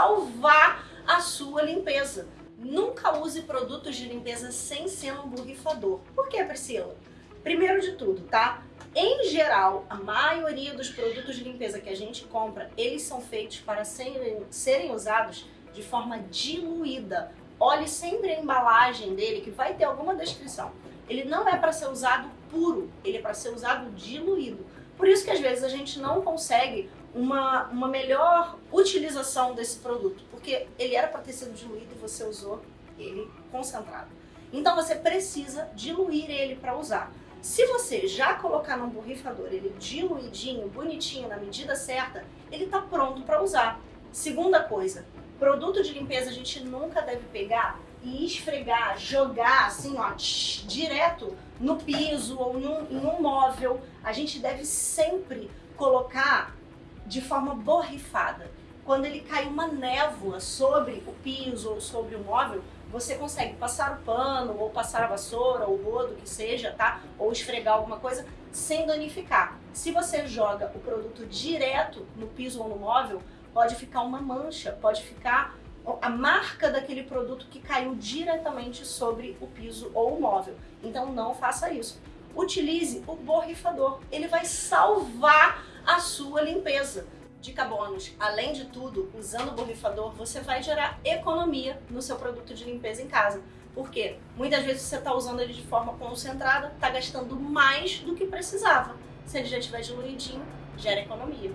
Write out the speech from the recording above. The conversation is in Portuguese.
salvar a sua limpeza. Nunca use produtos de limpeza sem ser um borrifador. Por que, Priscila? Primeiro de tudo, tá? Em geral, a maioria dos produtos de limpeza que a gente compra, eles são feitos para serem, serem usados de forma diluída. Olhe sempre a embalagem dele, que vai ter alguma descrição. Ele não é para ser usado puro, ele é para ser usado diluído. Por isso que às vezes a gente não consegue uma, uma melhor utilização desse produto, porque ele era para ter sido diluído e você usou ele concentrado. Então você precisa diluir ele para usar. Se você já colocar num borrifador ele diluidinho, bonitinho, na medida certa, ele está pronto para usar. Segunda coisa, produto de limpeza a gente nunca deve pegar e esfregar, jogar assim, ó, direto no piso ou em um, em um móvel. A gente deve sempre colocar de forma borrifada. Quando ele cai uma névoa sobre o piso ou sobre o móvel, você consegue passar o pano, ou passar a vassoura, ou o rodo, que seja, tá? Ou esfregar alguma coisa sem danificar. Se você joga o produto direto no piso ou no móvel, pode ficar uma mancha, pode ficar a marca daquele produto que caiu diretamente sobre o piso ou o móvel. Então não faça isso. Utilize o borrifador, ele vai salvar a sua limpeza. Dica bônus, além de tudo, usando o borrifador, você vai gerar economia no seu produto de limpeza em casa. Por quê? Muitas vezes você está usando ele de forma concentrada, está gastando mais do que precisava. Se ele já estiver diluidinho, gera economia.